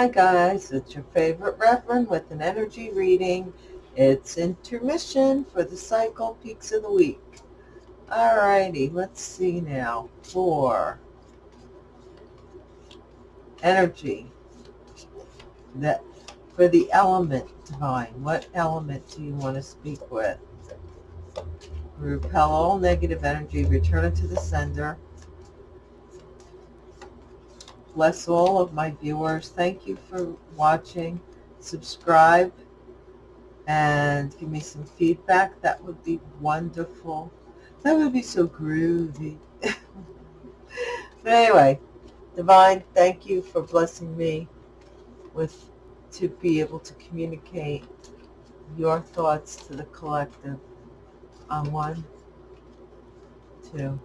Hi guys, it's your favorite Reverend with an energy reading. It's intermission for the cycle peaks of the week. Alrighty, let's see now. For energy, that for the element divine, what element do you want to speak with? Repel all negative energy, return it to the sender bless all of my viewers. Thank you for watching. Subscribe and give me some feedback. That would be wonderful. That would be so groovy. but anyway, Divine, thank you for blessing me with to be able to communicate your thoughts to the collective on one, two,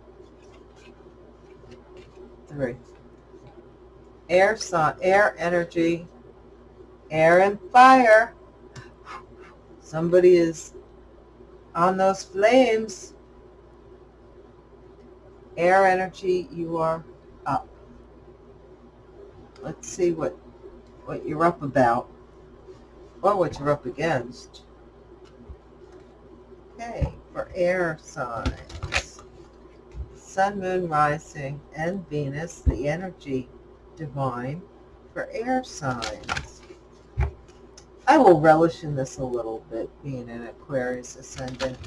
three air, sun, air energy, air and fire. Somebody is on those flames. Air energy, you are up. Let's see what, what you're up about or what you're up against. Okay, for air signs. Sun, Moon, Rising, and Venus, the energy divine for air signs. I will relish in this a little bit, being an Aquarius ascendant.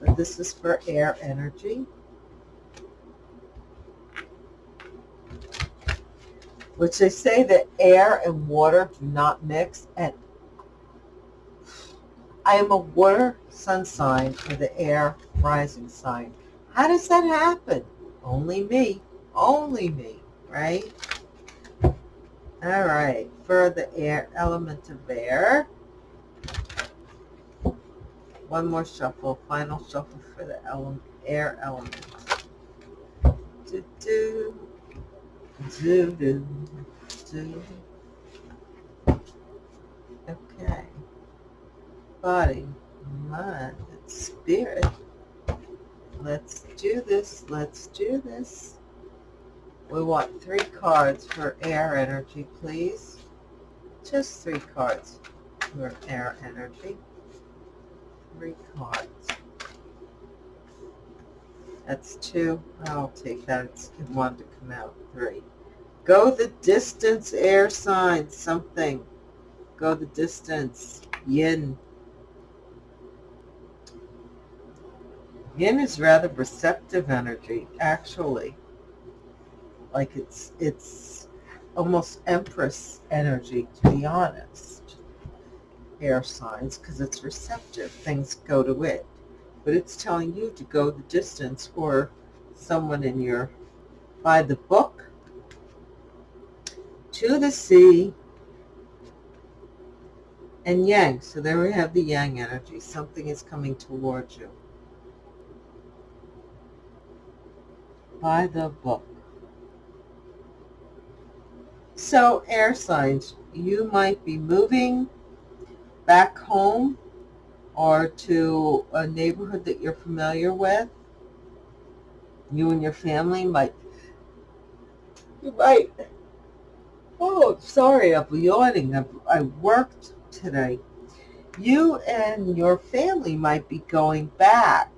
But this is for air energy. Which they say that air and water do not mix. And I am a water sun sign for the air rising sign. How does that happen? Only me. Only me, right? All right, for the air element of air. One more shuffle, final shuffle for the element, air element. Do, do, do, do, do. Okay. Body, mind, spirit. Let's do this. Let's do this. We want three cards for air energy, please. Just three cards for air energy. Three cards. That's two. I'll take that. It's one to come out. Three. Go the distance, air sign. Something. Go the distance. Yin. Yin is rather receptive energy, actually like it's it's almost empress energy to be honest. Air signs because it's receptive. Things go to it but it's telling you to go the distance or someone in your by the book to the sea and yang. So there we have the yang energy. Something is coming towards you. By the book so air signs, you might be moving back home or to a neighborhood that you're familiar with. You and your family might, you might, oh, sorry, I'm yawning. I, I worked today. You and your family might be going back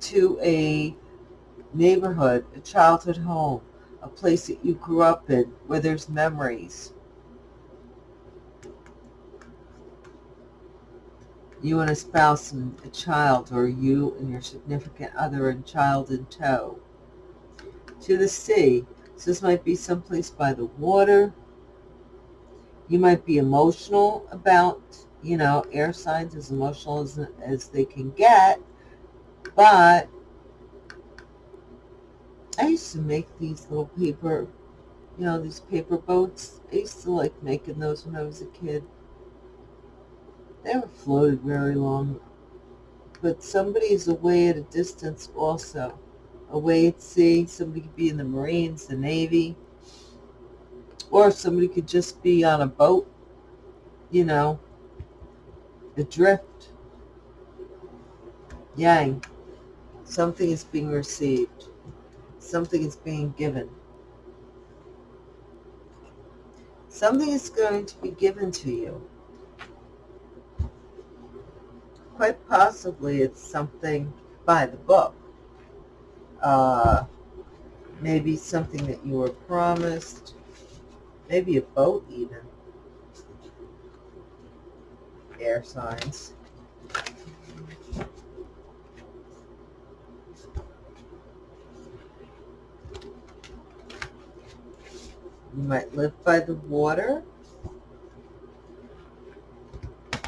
to a neighborhood, a childhood home, a place that you grew up in where there's memories. You and a spouse and a child, or you and your significant other and child in tow. To the sea. So this might be someplace by the water. You might be emotional about, you know, air signs as emotional as, as they can get, but I used to make these little paper, you know, these paper boats. I used to like making those when I was a kid. They never floated very long. But somebody is away at a distance also. Away at sea. Somebody could be in the Marines, the Navy. Or somebody could just be on a boat, you know, adrift. Yang. Something is being received something is being given. Something is going to be given to you. Quite possibly it's something by the book. Uh, maybe something that you were promised. Maybe a boat even. Air signs. You might live by the water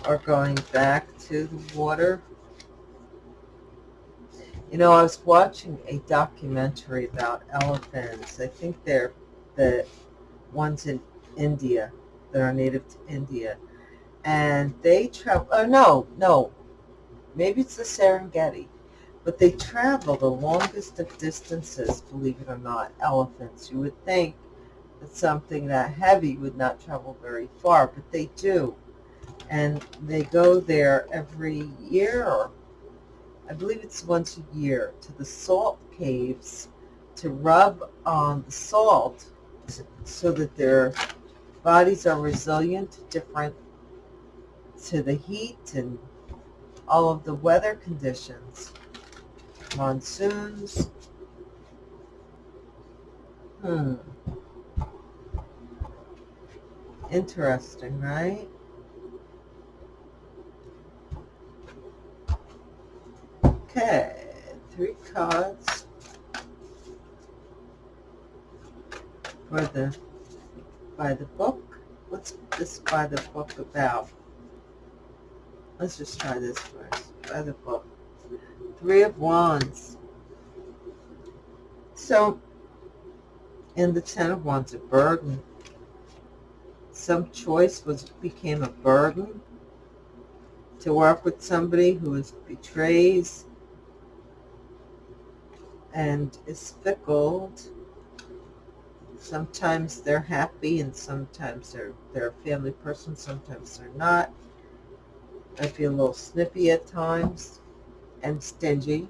or going back to the water. You know, I was watching a documentary about elephants. I think they're the ones in India that are native to India. And they travel, oh no, no, maybe it's the Serengeti, but they travel the longest of distances, believe it or not, elephants. You would think that something that heavy would not travel very far, but they do. And they go there every year, or I believe it's once a year, to the salt caves to rub on the salt so that their bodies are resilient to different, to the heat and all of the weather conditions, monsoons. Hmm. Interesting, right? Okay, three cards for the by the book. What's this by the book about? Let's just try this first. By the book. Three of Wands. So, in the Ten of Wands, a burden some choice was became a burden to work with somebody who is betrays and is fickle. Sometimes they're happy and sometimes they're, they're a family person, sometimes they're not. I feel a little snippy at times and stingy,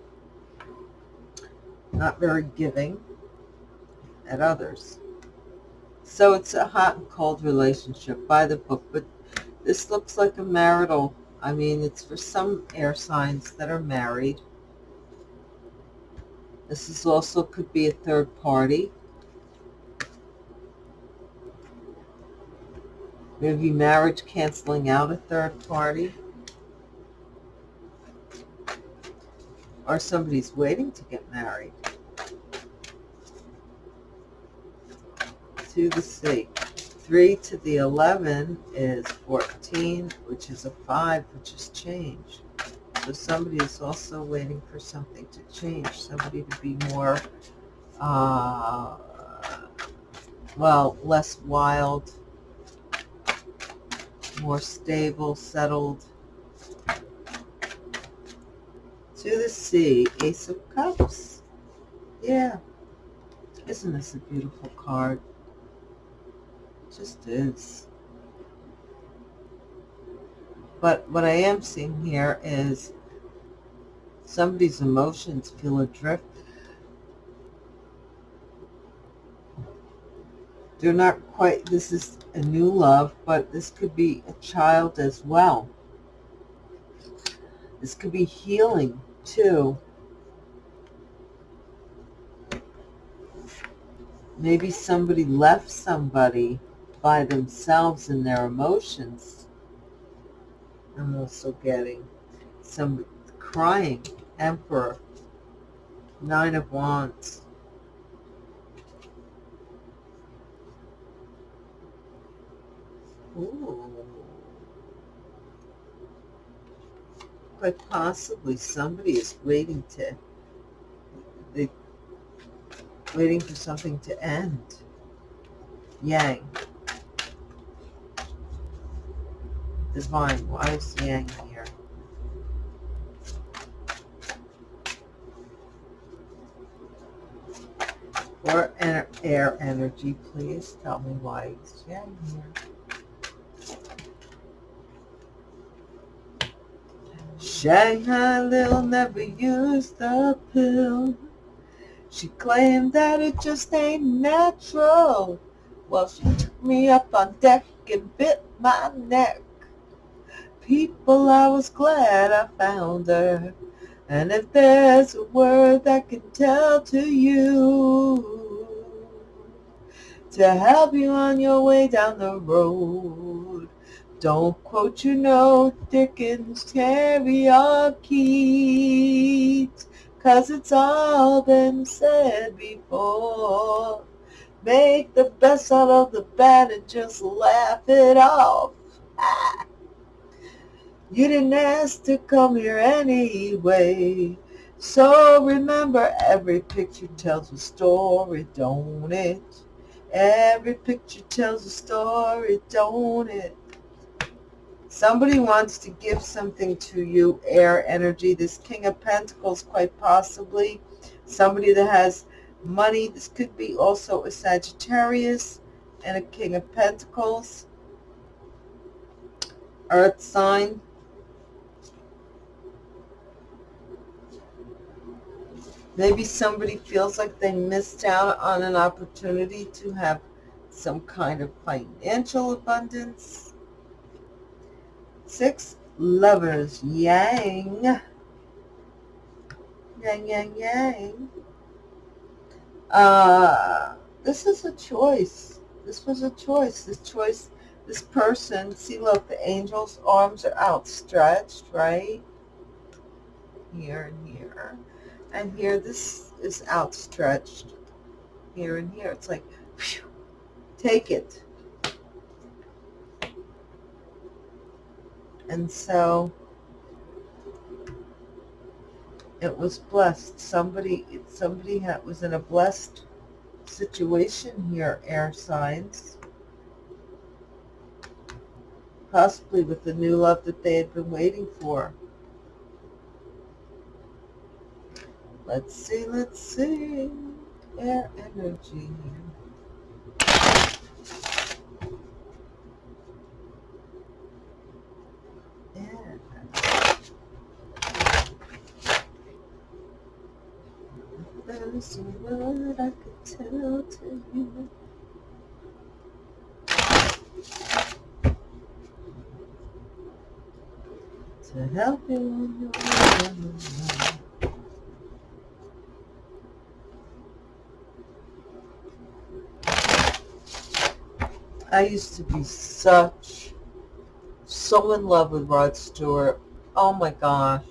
not very giving at others. So it's a hot and cold relationship by the book, but this looks like a marital. I mean, it's for some air signs that are married. This is also could be a third party. Maybe marriage canceling out a third party. Or somebody's waiting to get married. To the 6. 3 to the 11 is 14, which is a 5, which is change. So somebody is also waiting for something to change, somebody to be more, uh, well, less wild, more stable, settled. To the sea, Ace of Cups. Yeah. Isn't this a beautiful card? Just is. But what I am seeing here is somebody's emotions feel adrift. They're not quite, this is a new love, but this could be a child as well. This could be healing too. Maybe somebody left somebody by themselves and their emotions. I'm also getting some crying emperor, nine of wands. Ooh. Quite possibly somebody is waiting to, waiting for something to end. Yang. Divine, why is Yang here? For air energy, please tell me why is Yang here. Shanghai Lil never used the pill. She claimed that it just ain't natural. Well, she took me up on deck and bit my neck. People, I was glad I found her. And if there's a word that can tell to you to help you on your way down the road, don't quote, you know, Dickens, Terry, or Keats, cause it's all been said before. Make the best out of the bad and just laugh it off. You didn't ask to come here anyway. So remember, every picture tells a story, don't it? Every picture tells a story, don't it? Somebody wants to give something to you, air energy. This King of Pentacles, quite possibly. Somebody that has money. This could be also a Sagittarius and a King of Pentacles. Earth sign. Maybe somebody feels like they missed out on an opportunity to have some kind of financial abundance. Six lovers, yang. Yang, yang, yang. Uh, this is a choice. This was a choice. This choice, this person, see look, the angel's arms are outstretched, right? Here and here and here this is outstretched here and here. It's like, whew, take it. And so it was blessed. Somebody, somebody had, was in a blessed situation here, air signs. Possibly with the new love that they had been waiting for. Let's see, let's see. Air energy. Yeah. There's a word I could tell to you. To help you on your way. I used to be such, so in love with Rod Stewart. Oh my gosh.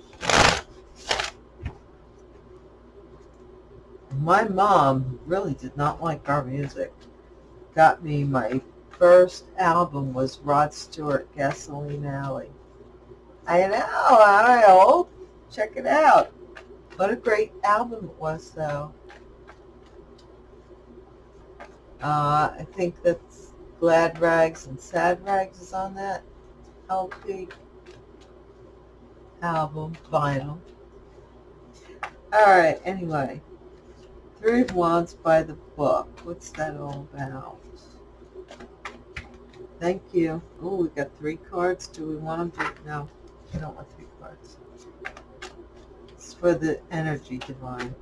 My mom really did not like our music. Got me my first album was Rod Stewart, Gasoline Alley. I know, I know. Check it out. What a great album it was, though. Uh, I think that's Glad Rags and Sad Rags is on that LP album, vinyl. Alright, anyway. Three of Wands by the book. What's that all about? Thank you. Oh, we got three cards. Do we want them to? No, we don't want three cards. It's for the energy divine.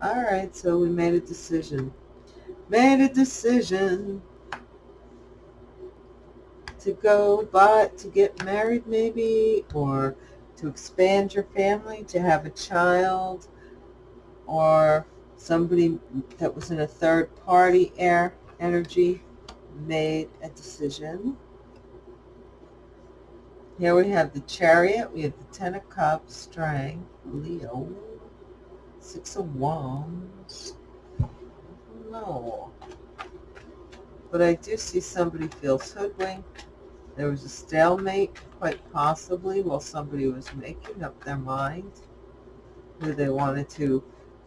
Alright, so we made a decision. Made a decision to go but to get married maybe or to expand your family to have a child or somebody that was in a third party air energy made a decision. Here we have the chariot we have the ten of cups strength leo six of wands no but I do see somebody feels hoodwinked there was a stalemate, quite possibly, while somebody was making up their mind who they wanted to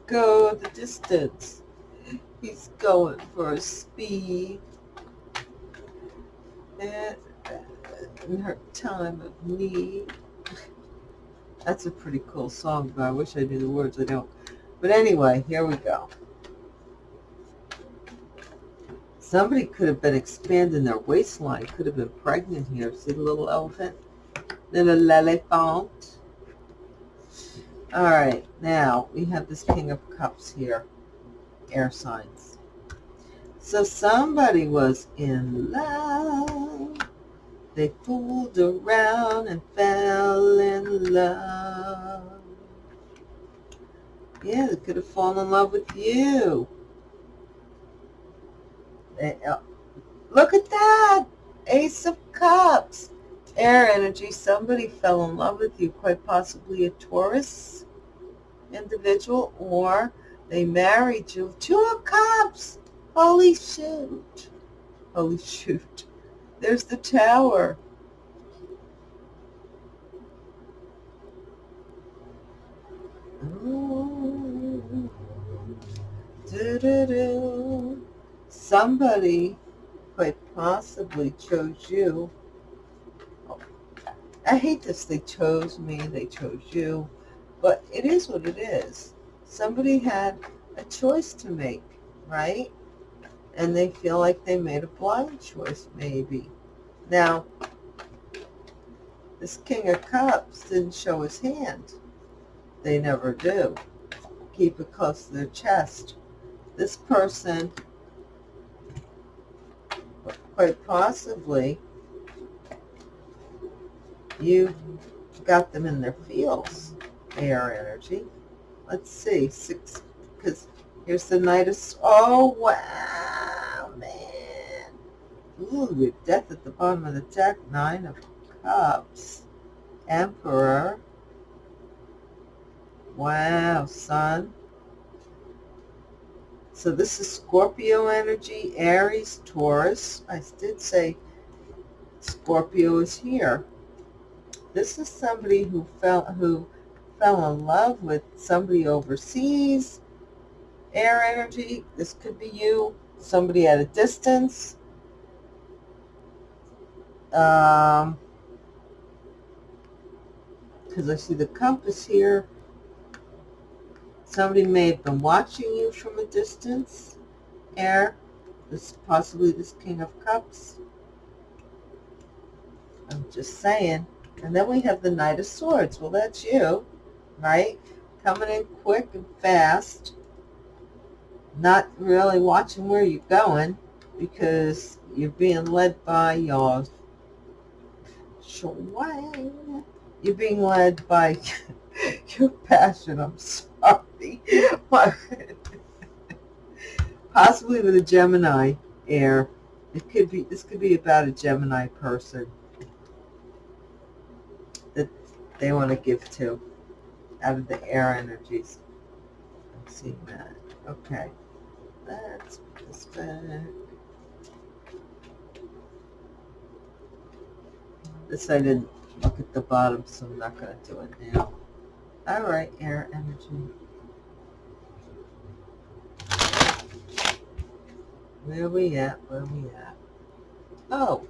go the distance. He's going for a speed and in her time of need. That's a pretty cool song, but I wish I knew the words. I don't. But anyway, here we go. Somebody could have been expanding their waistline, could have been pregnant here. See the little elephant? Little elephant. All right, now we have this King of Cups here, air signs. So somebody was in love. They fooled around and fell in love. Yeah, they could have fallen in love with you. Uh, look at that! Ace of Cups. Air energy. Somebody fell in love with you, quite possibly a Taurus individual, or they married you. Two of Cups. Holy shoot. Holy shoot. There's the tower. Somebody quite possibly chose you. I hate this. They chose me. They chose you. But it is what it is. Somebody had a choice to make, right? And they feel like they made a blind choice, maybe. Now, this King of Cups didn't show his hand. They never do. Keep it close to their chest. This person, quite possibly, you've got them in their feels, air energy. Let's see, six, because here's the Knight of, oh, wow, man. Ooh, death at the bottom of the deck, Nine of Cups, Emperor, wow, Sun. So this is Scorpio energy, Aries, Taurus. I did say Scorpio is here. This is somebody who fell who fell in love with somebody overseas. Air energy. This could be you. Somebody at a distance. Um, because I see the compass here. Somebody may have been watching you from a distance. Air. This possibly this King of Cups. I'm just saying. And then we have the Knight of Swords. Well, that's you, right? Coming in quick and fast. Not really watching where you're going because you're being led by your. You're being led by your passion. I'm sorry. Possibly with a Gemini air. It could be. This could be about a Gemini person that they want to give to out of the air energies. I'm seeing that. Okay. Let's put this back. This I didn't look at the bottom, so I'm not going to do it now. All right, air energy. Where we at? Where we at? Oh,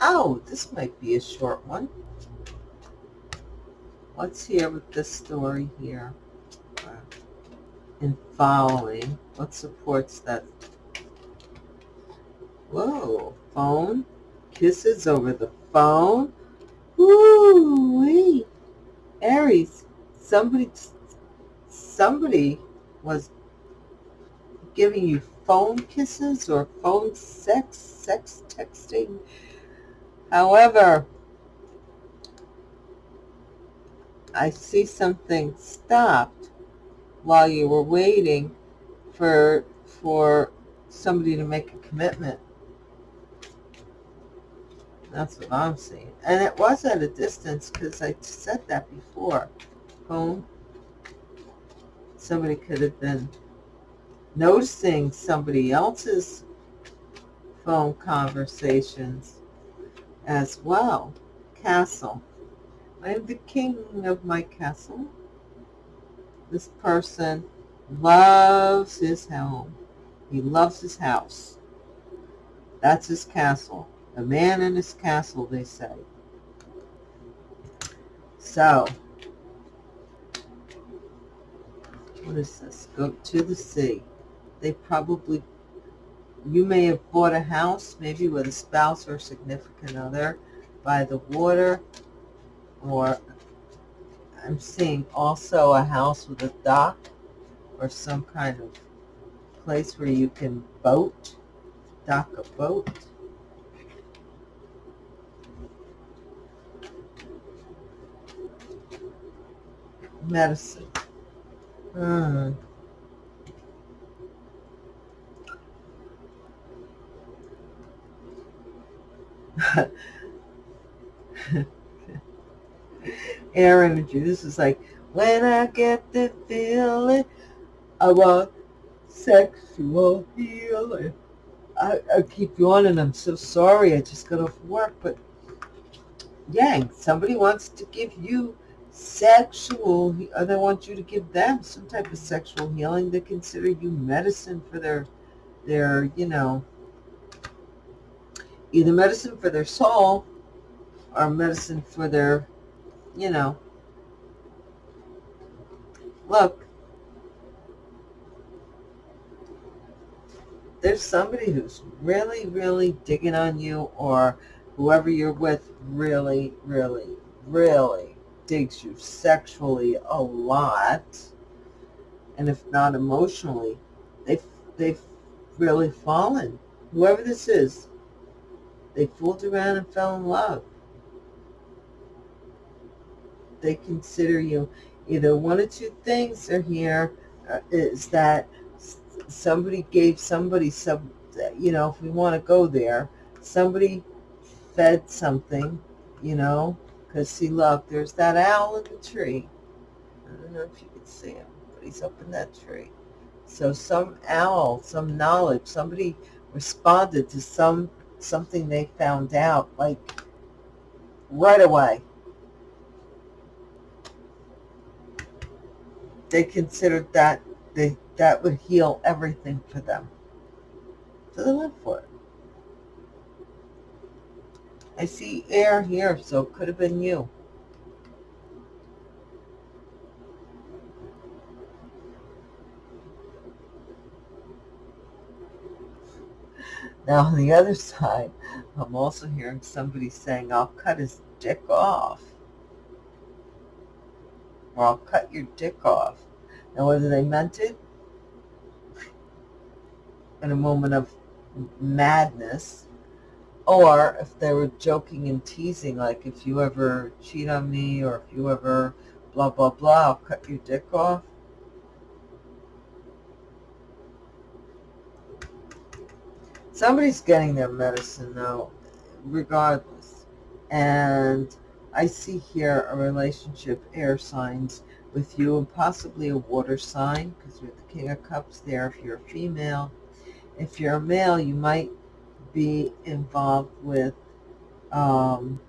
Oh, this might be a short one. What's here with this story here? In following, what supports that? Whoa, phone? Kisses over the phone? Wee. Aries, somebody, somebody was giving you phone kisses or phone sex, sex texting, However, I see something stopped while you were waiting for for somebody to make a commitment. That's what I'm seeing. And it was at a distance because I said that before. Phone. Somebody could have been noticing somebody else's phone conversations as well. Castle. I am the king of my castle. This person loves his home. He loves his house. That's his castle. A man in his castle, they say. So, what is this? Go to the sea. They probably you may have bought a house, maybe with a spouse or significant other, by the water, or I'm seeing also a house with a dock or some kind of place where you can boat, dock a boat. Medicine. Hmm. Air energy. This is like, when I get the feeling, I want sexual healing. I, I keep yawning. I'm so sorry. I just got off work. But, yang, somebody wants to give you sexual, or uh, they want you to give them some type of sexual healing. They consider you medicine for their, their, you know, either medicine for their soul or medicine for their, you know, look, there's somebody who's really, really digging on you or whoever you're with really, really, really digs you sexually a lot. And if not emotionally, they've, they've really fallen. Whoever this is, they fooled around and fell in love. They consider you either one or two things are here uh, is that somebody gave somebody some, you know, if we want to go there, somebody fed something, you know, because see, look, there's that owl in the tree. I don't know if you can see him, but he's up in that tree. So some owl, some knowledge, somebody responded to some something they found out like right away. They considered that they, that would heal everything for them. So they went for it. I see air here, so it could have been you. Now, on the other side, I'm also hearing somebody saying, I'll cut his dick off. Or I'll cut your dick off. Now, whether they meant it in a moment of madness, or if they were joking and teasing, like if you ever cheat on me, or if you ever blah, blah, blah, I'll cut your dick off. somebody's getting their medicine though, regardless. And I see here a relationship, air signs, with you and possibly a water sign, because you're the King of Cups there if you're a female. If you're a male, you might be involved with um,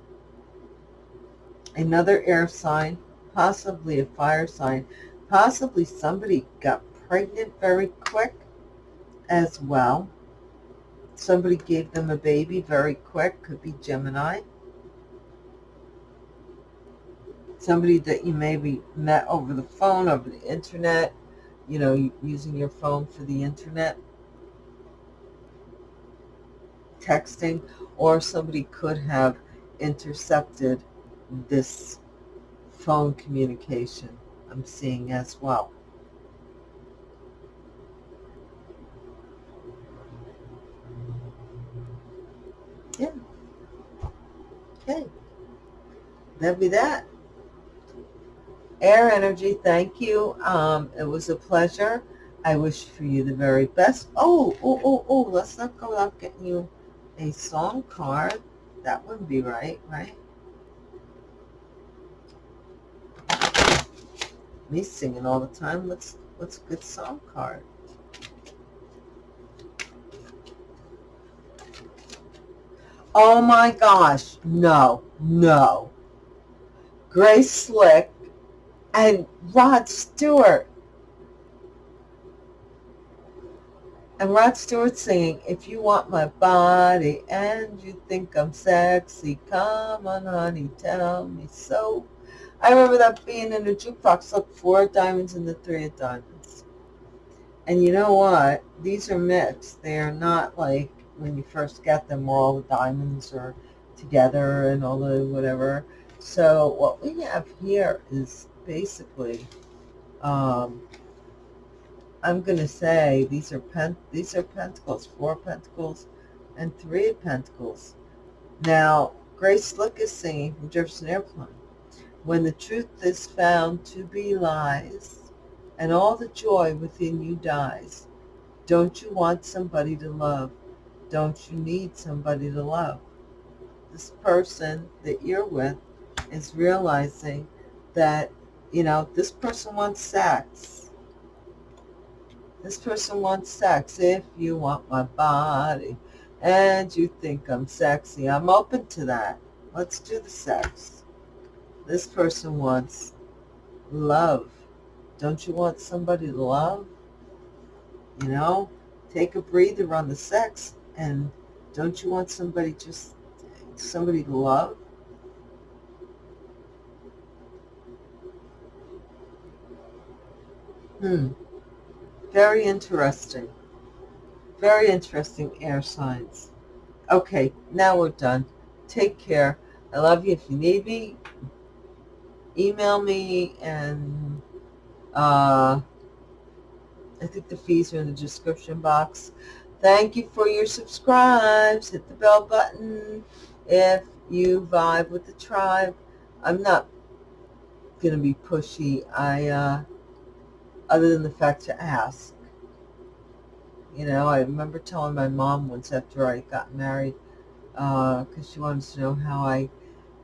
another air sign, possibly a fire sign, possibly somebody got pregnant very quick as well. Somebody gave them a baby very quick, could be Gemini. Somebody that you maybe met over the phone, over the internet, you know, using your phone for the internet, texting, or somebody could have intercepted this phone communication I'm seeing as well. Yeah. Okay. That'd be that. Air energy, thank you. Um, it was a pleasure. I wish for you the very best. Oh, oh, oh, oh, let's not go without getting you a song card. That wouldn't be right, right? Me singing all the time. What's what's a good song card. Oh my gosh, no, no. Grace Slick and Rod Stewart. And Rod Stewart singing, if you want my body and you think I'm sexy, come on, honey, tell me so. I remember that being in a jukebox, look, four diamonds and the three of diamonds. And you know what? These are mixed. They are not like when you first get them where all the diamonds are together and all the whatever. So what we have here is basically um, I'm going to say these are pen, these are pentacles, four pentacles and three pentacles. Now, Grace Slick is singing from Jefferson Airplane. When the truth is found to be lies, and all the joy within you dies, don't you want somebody to love? Don't you need somebody to love? This person that you're with is realizing that, you know, this person wants sex. This person wants sex. If you want my body and you think I'm sexy, I'm open to that. Let's do the sex. This person wants love. Don't you want somebody to love? You know, take a breather on the sex and don't you want somebody just, somebody to love? Hmm. Very interesting. Very interesting air signs. Okay, now we're done. Take care. I love you. If you need me, email me and uh, I think the fees are in the description box. Thank you for your subscribes. Hit the bell button if you vibe with the tribe. I'm not going to be pushy. I, uh, other than the fact to ask. You know, I remember telling my mom once after I got married, because uh, she wanted to know how I,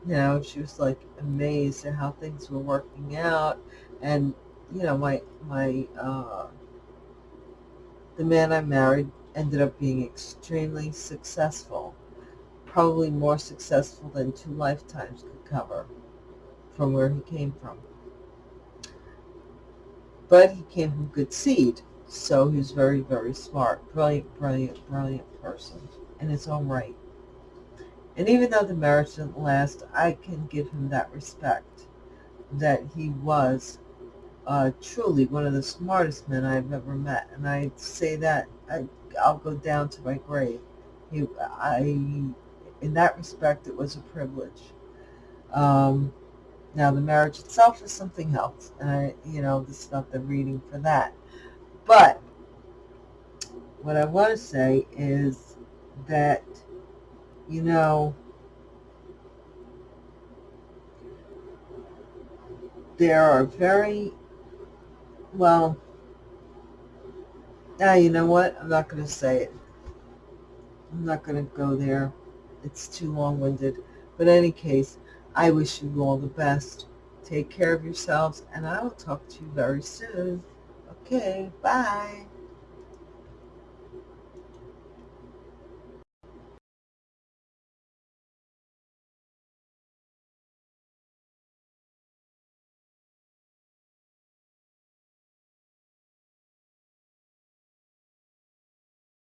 you know, she was like amazed at how things were working out. And, you know, my, my, uh, the man I married ended up being extremely successful, probably more successful than two lifetimes could cover from where he came from. But he came from good seed. So he was very, very smart, brilliant, brilliant, brilliant person in his own right. And even though the marriage didn't last, I can give him that respect that he was uh, truly one of the smartest men I've ever met. And I say that I, I'll go down to my grave. He, I, in that respect, it was a privilege. Um, now, the marriage itself is something else. And I, you know, this is not the reading for that. But what I want to say is that, you know, there are very, well, now you know what? I'm not going to say it. I'm not going to go there. It's too long-winded. But in any case, I wish you all the best. Take care of yourselves, and I will talk to you very soon. Okay, bye.